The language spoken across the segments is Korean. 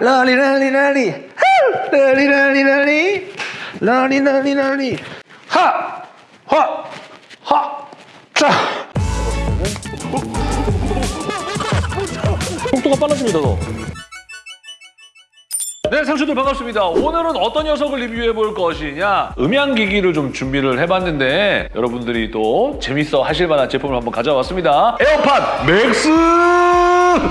러리 러리 러리 후! 러리 러리 러리 러리 러리 러리 하화하자 속도가 빨라집니다 너. 네, 상추들 반갑습니다. 오늘은 어떤 녀석을 리뷰해 볼 것이냐? 음향기기를 좀 준비를 해봤는데 여러분들이 또 재밌어 하실 만한 제품을 한번 가져왔습니다. 에어팟 맥스!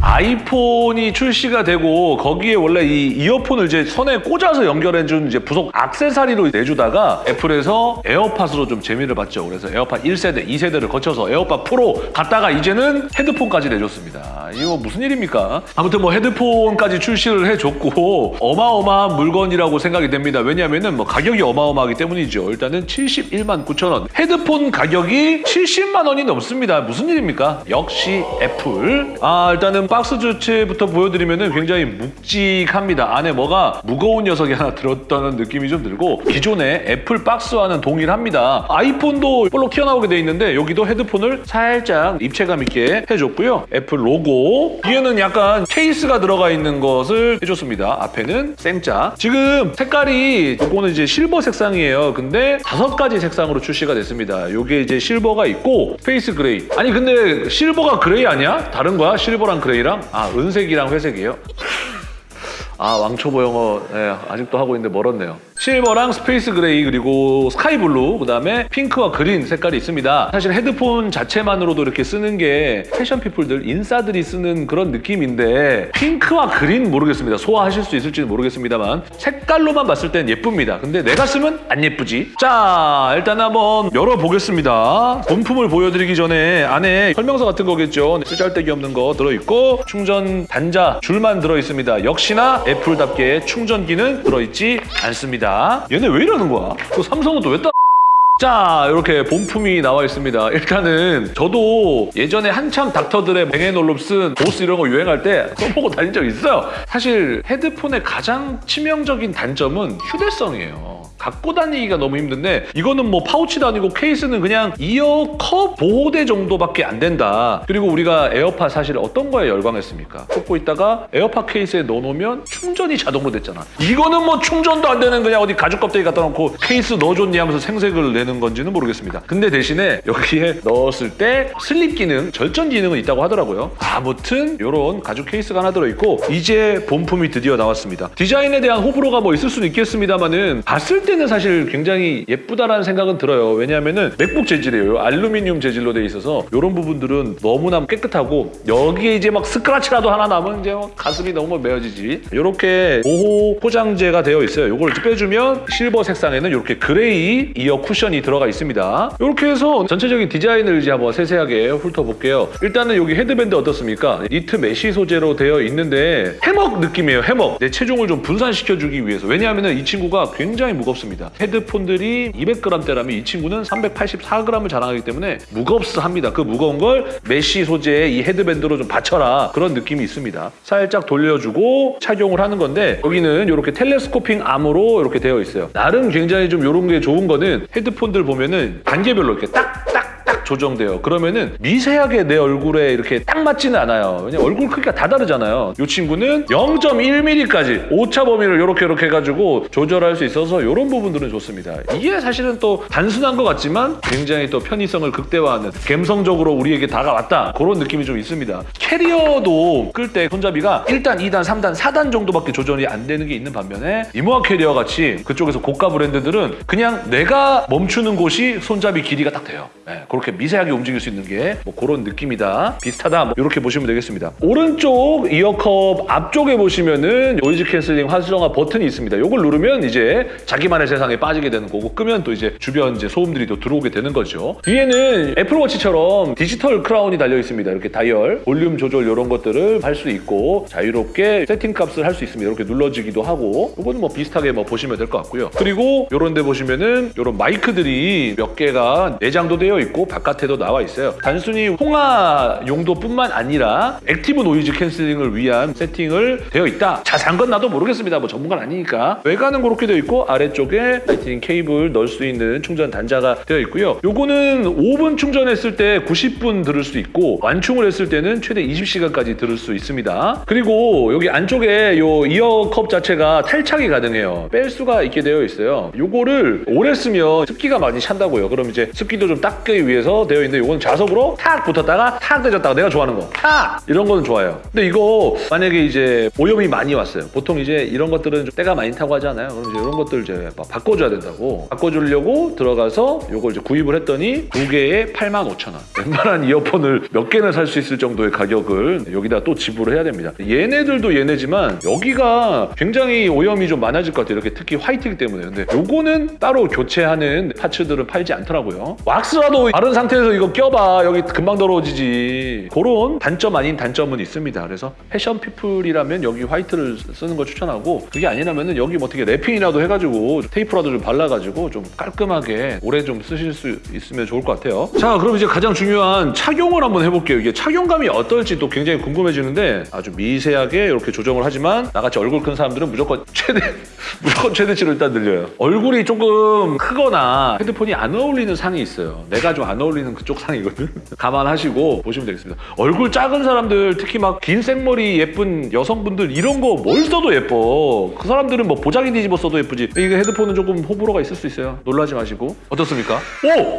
아이폰이 출시가 되고 거기에 원래 이 이어폰을 이제 손에 꽂아서 연결해준 이제 부속 악세사리로 내주다가 애플에서 에어팟으로 좀 재미를 봤죠. 그래서 에어팟 1세대, 2세대를 거쳐서 에어팟 프로 갔다가 이제는 헤드폰까지 내줬습니다. 이거 무슨 일입니까? 아무튼 뭐 헤드폰까지 출시를 해줬고 어마어마한 물건이라고 생각이 됩니다. 왜냐하면은 뭐 가격이 어마어마하기 때문이죠. 일단은 71만 9천 원. 헤드폰 가격이 70만 원이 넘습니다. 무슨 일입니까? 역시 애플. 아 일단 은 박스 자체부터 보여드리면은 굉장히 묵직합니다. 안에 뭐가 무거운 녀석이 하나 들었다는 느낌이 좀 들고 기존의 애플 박스와는 동일합니다. 아이폰도 볼록 튀어나오게 돼 있는데 여기도 헤드폰을 살짝 입체감 있게 해줬고요. 애플 로고 뒤에는 약간 케이스가 들어가 있는 것을 해줬습니다. 앞에는 생자. 지금 색깔이 이거는 이제 실버 색상이에요. 근데 다섯 가지 색상으로 출시가 됐습니다. 요게 이제 실버가 있고 페이스 그레이. 아니 근데 실버가 그레이 아니야? 다른 거야? 실버랑 그레이랑? 아 은색이랑 회색이에요? 아 왕초보 영어 네, 아직도 하고 있는데 멀었네요. 실버랑 스페이스 그레이 그리고 스카이 블루 그다음에 핑크와 그린 색깔이 있습니다. 사실 헤드폰 자체만으로도 이렇게 쓰는 게 패션 피플들 인싸들이 쓰는 그런 느낌인데 핑크와 그린 모르겠습니다. 소화하실 수 있을지는 모르겠습니다만 색깔로만 봤을 땐 예쁩니다. 근데 내가 쓰면 안 예쁘지. 자 일단 한번 열어보겠습니다. 본품을 보여드리기 전에 안에 설명서 같은 거겠죠. 쓰잘데기 없는 거 들어있고 충전 단자 줄만 들어있습니다. 역시나 애플답게 충전기는 들어있지 않습니다. 얘네 왜 이러는 거야? 그 삼성은 또왜 따... 자 이렇게 본품이 나와 있습니다. 일단은 저도 예전에 한참 닥터들의 뱅앤올룹슨 보스 이런 거 유행할 때 써보고 다닌 적 있어요. 사실 헤드폰의 가장 치명적인 단점은 휴대성이에요. 갖고 다니기가 너무 힘든데 이거는 뭐 파우치도 아니고 케이스는 그냥 이어 컵 보호대 정도밖에 안 된다. 그리고 우리가 에어팟 사실 어떤 거에 열광했습니까? 꽂고 있다가 에어팟 케이스에 넣어놓으면 충전이 자동으로 됐잖아. 이거는 뭐 충전도 안 되는 그냥 어디 가죽 껍데기 갖다 놓고 케이스 넣어줬니 하면서 생색을 내는 건지는 모르겠습니다. 근데 대신에 여기에 넣었을 때 슬립 기능, 절전 기능은 있다고 하더라고요. 아무튼 이런 가죽 케이스가 하나 들어있고 이제 본품이 드디어 나왔습니다. 디자인에 대한 호불호가 뭐 있을 수는 있겠습니다만은 봤을 때는 사실 굉장히 예쁘다라는 생각은 들어요. 왜냐하면은 맥북 재질이에요. 알루미늄 재질로 돼 있어서 이런 부분들은 너무나 깨끗하고 여기에 이제 막 스크라치라도 하나 남으면 이제 막 가슴이 너무 메어지지. 이렇게 보호 포장재가 되어 있어요. 이걸 빼주면 실버 색상에는 이렇게 그레이 이어 쿠션이 들어가 있습니다. 이렇게 해서 전체적인 디자인을 이제 한번 세세하게 훑어볼게요. 일단은 여기 헤드밴드 어떻습니까? 니트 메쉬 소재로 되어 있는데 해먹 느낌이에요. 해먹. 내 체중을 좀 분산시켜주기 위해서. 왜냐하면 이 친구가 굉장히 무겁습니다. 헤드폰들이 200g대라면 이 친구는 384g을 자랑하기 때문에 무겁습니다. 그 무거운 걸 메쉬 소재의 이 헤드밴드로 좀 받쳐라 그런 느낌이 있습니다. 살짝 돌려주고 착용을 하는 건데 여기는 이렇게 텔레스코핑 암으로 이렇게 되어 있어요. 나름 굉장히 좀 이런 게 좋은 거는 헤드폰들 보면은 단계별로 이렇게 딱 조정돼요. 그러면은 미세하게 내 얼굴에 이렇게 딱 맞지는 않아요. 왜냐면 얼굴 크기가 다 다르잖아요. 이 친구는 0.1mm까지 오차 범위를 이렇게 이렇게 해가지고 조절할 수 있어서 이런 부분들은 좋습니다. 이게 사실은 또 단순한 것 같지만 굉장히 또 편의성을 극대화하는 감성적으로 우리에게 다가왔다 그런 느낌이 좀 있습니다. 캐리어도 끌 때 손잡이가 1단, 2단, 3단, 4단 정도밖에 조절이 안 되는 게 있는 반면에 이모아 캐리어 같이 그쪽에서 고가 브랜드들은 그냥 내가 멈추는 곳이 손잡이 길이가 딱 돼요. 네, 그렇게 미세하게 움직일 수 있는 게 뭐 그런 느낌이다. 비슷하다. 뭐 이렇게 보시면 되겠습니다. 오른쪽 이어컵 앞쪽에 보시면은 노이즈 캔슬링 활성화 버튼이 있습니다. 이걸 누르면 이제 자기만의 세상에 빠지게 되는 거고 끄면 또 이제 주변 이제 소음들이 또 들어오게 되는 거죠. 뒤에는 애플워치처럼 디지털 크라운이 달려 있습니다. 이렇게 다이얼, 볼륨 조절 이런 것들을 할 수 있고 자유롭게 세팅 값을 할 수 있습니다. 이렇게 눌러지기도 하고 이거는 뭐 비슷하게 뭐 보시면 될 것 같고요. 그리고 이런 데 보시면은 이런 마이크들이 몇 개가 내장도 되어 있고 바깥 바깥에도 나와 있어요. 단순히 통화 용도뿐만 아니라 액티브 노이즈 캔슬링을 위한 세팅을 되어 있다. 자세한 건 나도 모르겠습니다. 뭐 전문가는 아니니까. 외관은 그렇게 되어 있고 아래쪽에 라이트닝 케이블 넣을 수 있는 충전 단자가 되어 있고요. 요거는 5분 충전했을 때 90분 들을 수 있고 완충을 했을 때는 최대 20시간까지 들을 수 있습니다. 그리고 여기 안쪽에 요 이어컵 자체가 탈착이 가능해요. 뺄 수가 있게 되어 있어요. 요거를 오래 쓰면 습기가 많이 찬다고요. 그럼 이제 습기도 좀 닦기 위해서 되어 있는데 요건 자석으로 탁 붙었다가 탁 내졌다가 내가 좋아하는 거 탁! 이런 거는 좋아요. 근데 이거 만약에 이제 오염이 많이 왔어요. 보통 이제 이런 것들은 좀 때가 많이 타고 하잖아요. 그럼 이제 이런 것들 이제 막 바꿔줘야 된다고 바꿔주려고 들어가서 요걸 이제 구입을 했더니 두 개에 85,000원. 웬만한 이어폰을 몇 개는 살수 있을 정도의 가격을 여기다 또 지불을 해야 됩니다. 얘네들도 얘네지만 여기가 굉장히 오염이 좀 많아질 것 같아요. 이렇게 특히 화이트이기 때문에. 근데 요거는 따로 교체하는 파츠들은 팔지 않더라고요. 왁스라도 바른 상태에서 이거 껴봐. 여기 금방 더러워지지. 그런 단점 아닌 단점은 있습니다. 그래서 패션 피플이라면 여기 화이트를 쓰는 걸 추천하고 그게 아니라면 여기 뭐 어떻게 랩핑이라도 해가지고 테이프라도 좀 발라가지고 좀 깔끔하게 오래 좀 쓰실 수 있으면 좋을 것 같아요. 자, 그럼 이제 가장 중요한 착용을 한번 해볼게요. 이게 착용감이 어떨지 또 굉장히 궁금해지는데 아주 미세하게 이렇게 조정을 하지만 나같이 얼굴 큰 사람들은 무조건 최대 무조건 최대치로 일단 늘려요. 얼굴이 조금 크거나 헤드폰이 안 어울리는 상이 있어요. 내가 좀 안 어울리는 그쪽 상이거든. 감안하시고 보시면 되겠습니다. 얼굴 작은 사람들 특히 막 긴 생머리 예쁜 여성분들 이런 거 뭘 써도 예뻐. 그 사람들은 뭐 보자기 뒤집어 써도 예쁘지. 이게 헤드폰은 조금 호불호가 있을 수 있어요. 놀라지 마시고. 어떻습니까?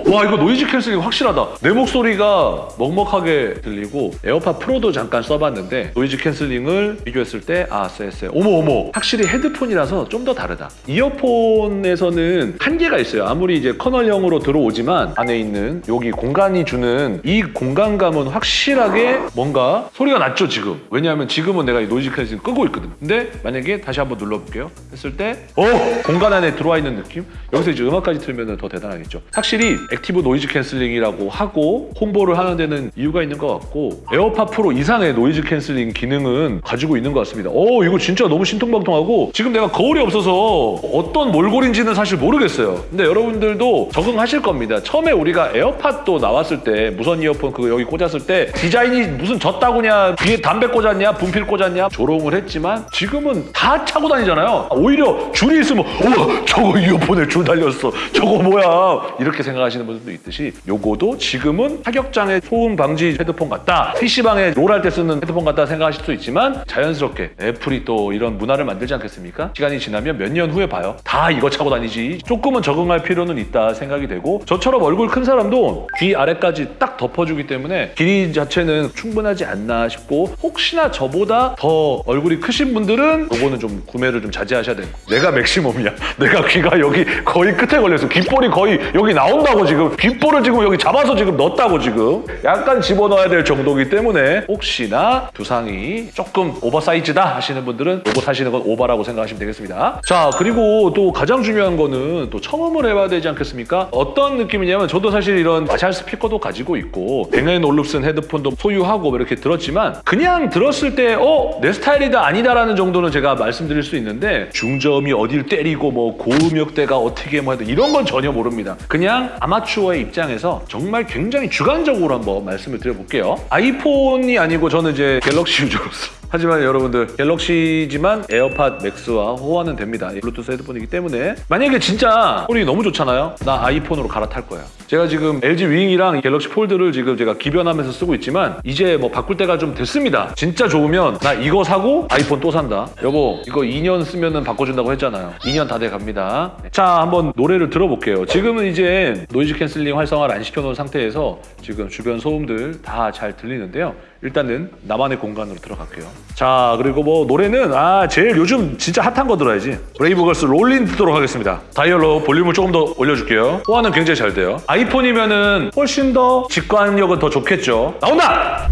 오! 와 이거 노이즈 캔슬링 확실하다. 내 목소리가 먹먹하게 들리고 에어팟 프로도 잠깐 써봤는데 노이즈 캔슬링을 비교했을 때 아, 쎄쎄. 어머 어머. 확실히 헤드폰이라서 좀 더 다르다. 이어폰에서는 한계가 있어요. 아무리 이제 커널형으로 들어오지만 안에 있는 여기 공간이 주는 이 공간감은 확실하게 뭔가 소리가 났죠 지금. 왜냐하면 지금은 내가 이 노이즈 캔슬링 끄고 있거든. 근데 만약에 다시 한번 눌러볼게요. 했을 때 어! 공간 안에 들어와 있는 느낌? 여기서 이제 음악까지 틀면 더 대단하겠죠. 확실히 액티브 노이즈 캔슬링이라고 하고 홍보를 하는 데는 이유가 있는 것 같고 에어팟 프로 이상의 노이즈 캔슬링 기능은 가지고 있는 것 같습니다. 오 이거 진짜 너무 신통방통하고 지금 내가 거울이 없어서 어떤 몰골인지는 사실 모르겠어요. 근데 여러분들도 적응하실 겁니다. 처음에 우리가 에어팟 도 나왔을 때 무선 이어폰 그거 여기 꽂았을 때 디자인이 무슨 졌다구냐 귀에 담배 꽂았냐 분필 꽂았냐 조롱을 했지만 지금은 다 차고 다니잖아요. 오히려 줄이 있으면 우와 저거 이어폰에 줄 달렸어. 저거 뭐야 이렇게 생각하시는 분들도 있듯이 요거도 지금은 타격장애 소음 방지 헤드폰 같다. PC방에 롤할 때 쓰는 헤드폰 같다 생각하실 수 있지만 자연스럽게 애플이 또 이런 문화를 만들지 않겠습니까? 시간이 지나면 몇 년 후에 봐요. 다 이거 차고 다니지. 조금은 적응할 필요는 있다 생각이 되고 저처럼 얼굴 큰 사람도 귀 아래까지 딱 덮어주기 때문에 길이 자체는 충분하지 않나 싶고 혹시나 저보다 더 얼굴이 크신 분들은 요거는 좀 구매를 좀 자제하셔야 되는 거. 내가 맥시멈이야. 내가 귀가 여기 거의 끝에 걸려서 귓볼이 거의 여기 나온다고 지금 귓볼을 지금 여기 잡아서 지금 넣었다고 지금 약간 집어넣어야 될 정도이기 때문에 혹시나 두상이 조금 오버사이즈다 하시는 분들은 요거 사시는 건 오버라고 생각하시면 되겠습니다. 자 그리고 또 가장 중요한 거는 또 청음을 해봐야 되지 않겠습니까? 어떤 느낌이냐면 저도 사실 이런 마샬 스피커도 가지고 있고 뱅앤 올룹슨 헤드폰도 소유하고 이렇게 들었지만 그냥 들었을 때 어? 내 스타일이다 아니다라는 정도는 제가 말씀드릴 수 있는데 중저음이 어딜 때리고 뭐 고음역대가 어떻게 뭐 이런 건 전혀 모릅니다. 그냥 아마추어의 입장에서 정말 굉장히 주관적으로 한번 말씀을 드려볼게요. 아이폰이 아니고 저는 이제 갤럭시 유저로서 하지만 여러분들 갤럭시지만 에어팟 맥스와 호환은 됩니다. 블루투스 헤드폰이기 때문에 만약에 진짜 소리 너무 좋잖아요. 나 아이폰으로 갈아탈 거야. 제가 지금 LG 윙이랑 갤럭시 폴드를 지금 제가 기변하면서 쓰고 있지만 이제 뭐 바꿀 때가 좀 됐습니다. 진짜 좋으면 나 이거 사고 아이폰 또 산다. 여보 이거 2년 쓰면은 바꿔준다고 했잖아요. 2년 다 돼 갑니다. 자 한번 노래를 들어볼게요. 지금은 이제 noise cancelling 활성화를 안 시켜놓은 상태에서 지금 주변 소음들 다 잘 들리는데요. 일단은 나만의 공간으로 들어갈게요. 자 그리고 뭐 노래는 아 제일 요즘 진짜 핫한 거 들어야지. 브레이브걸스 Rollin' 듣도록 하겠습니다. 다이얼로 볼륨을 조금 더 올려줄게요. 호환은 굉장히 잘 돼요. 아이폰이면 은 훨씬 더 직관력은 더 좋겠죠. 나온다.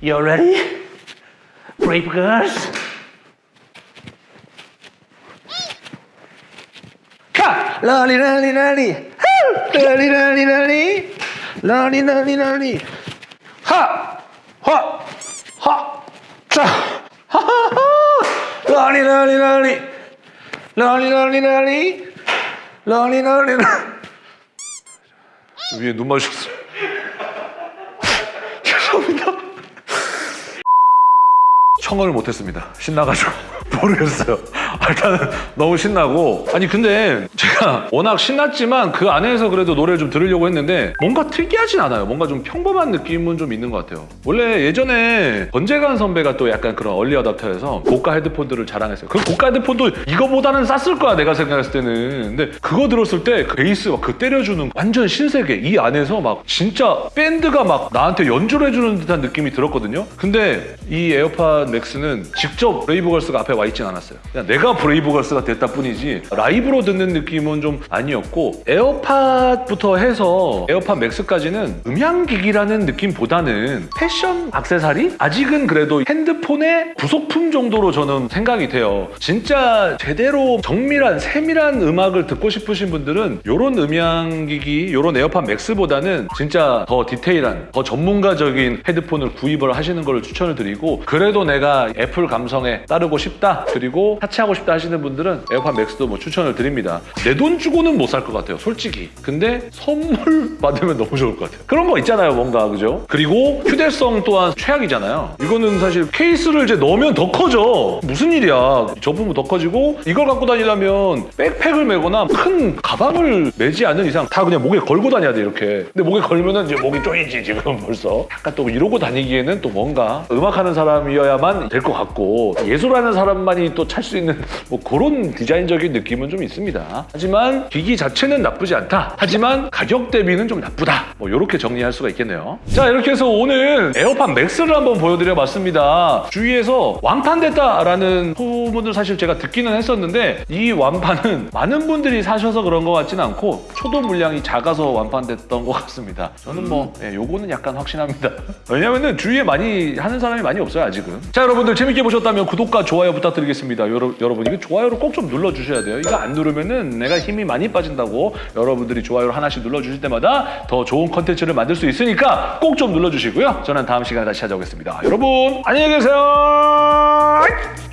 You ready? Brave girls. 카! 러리 러리 러리 후! 러리 러리 러리 러리 러리 러리 하! 화! 하! 자! 하하하! 러니 러니 러니! 러니 러니 러니! 러니 러니 러니! 위에 눈 마셨어 죄송합니다. 청어를 못했습니다. 신나가지고 모르겠어요. 일단은 너무 신나고 아니 근데 제가 워낙 신났지만 그 안에서 그래도 노래를 좀 들으려고 했는데 뭔가 특이하진 않아요. 뭔가 좀 평범한 느낌은 좀 있는 것 같아요. 원래 예전에 권재관 선배가 또 약간 그런 early adopter에서 고가 헤드폰들을 자랑했어요. 그 고가 헤드폰도 이거보다는 쌌을 거야 내가 생각했을 때는. 근데 그거 들었을 때 그 베이스 막 그 때려주는 완전 신세계 이 안에서 막 진짜 밴드가 막 나한테 연주를 해주는 듯한 느낌이 들었거든요. 근데 이 에어팟 맥스는 직접 브레이브 걸스가 앞에 와 있진 않았어요. 그냥 내가 브레이브걸스가 됐다 뿐이지 라이브로 듣는 느낌은 좀 아니었고 에어팟부터 해서 에어팟 맥스까지는 음향기기라는 느낌보다는 패션 악세사리? 아직은 그래도 핸드폰의 부속품 정도로 저는 생각이 돼요. 진짜 제대로 정밀한 세밀한 음악을 듣고 싶으신 분들은 이런 음향기기, 이런 에어팟 맥스보다는 진짜 더 디테일한, 더 전문가적인 헤드폰을 구입을 하시는 걸 추천을 드리고 그래도 내가 애플 감성에 따르고 싶다 그리고 사치 하고 싶다 하시는 분들은 에어팟 맥스도 뭐 추천을 드립니다. 내 돈 주고는 못 살 것 같아요, 솔직히. 근데 선물 받으면 너무 좋을 것 같아요. 그런 거 있잖아요, 뭔가 그죠? 그리고 휴대성 또한 최악이잖아요. 이거는 사실 케이스를 이제 넣으면 더 커져. 무슨 일이야? 접으면 더 커지고 이걸 갖고 다니려면 백팩을 메거나 큰 가방을 메지 않는 이상 다 그냥 목에 걸고 다녀야 돼 이렇게. 근데 목에 걸면은 이제 목이 쪼이지 지금 벌써. 약간 또 이러고 다니기에는 또 뭔가 음악하는 사람이어야만 될 것 같고 예술하는 사람만이 또 찰 수 있는 뭐 그런 디자인적인 느낌은 좀 있습니다. 하지만 기기 자체는 나쁘지 않다. 하지만 가격 대비는 좀 나쁘다. 뭐 이렇게 정리할 수가 있겠네요. 자 이렇게 해서 오늘 에어팟 맥스를 한번 보여드려 봤습니다. 주위에서 완판됐다라는 소문을 사실 제가 듣기는 했었는데 이 완판은 많은 분들이 사셔서 그런 것 같지는 않고 초도 물량이 작아서 완판됐던 것 같습니다. 저는 뭐 예, 요거는 약간 확신합니다. 왜냐면은 주위에 많이 하는 사람이 많이 없어요 아직은. 자 여러분들 재밌게 보셨다면 구독과 좋아요 부탁드리겠습니다. 여러, 여러분 이거 좋아요를 꼭 좀 눌러주셔야 돼요. 이거 안 누르면은 내가 힘이 많이 빠진다고 여러분들이 좋아요를 하나씩 눌러주실 때마다 더 좋은 컨텐츠를 만들 수 있으니까 꼭 좀 눌러주시고요. 저는 다음 시간에 다시 찾아오겠습니다. 여러분 안녕히 계세요.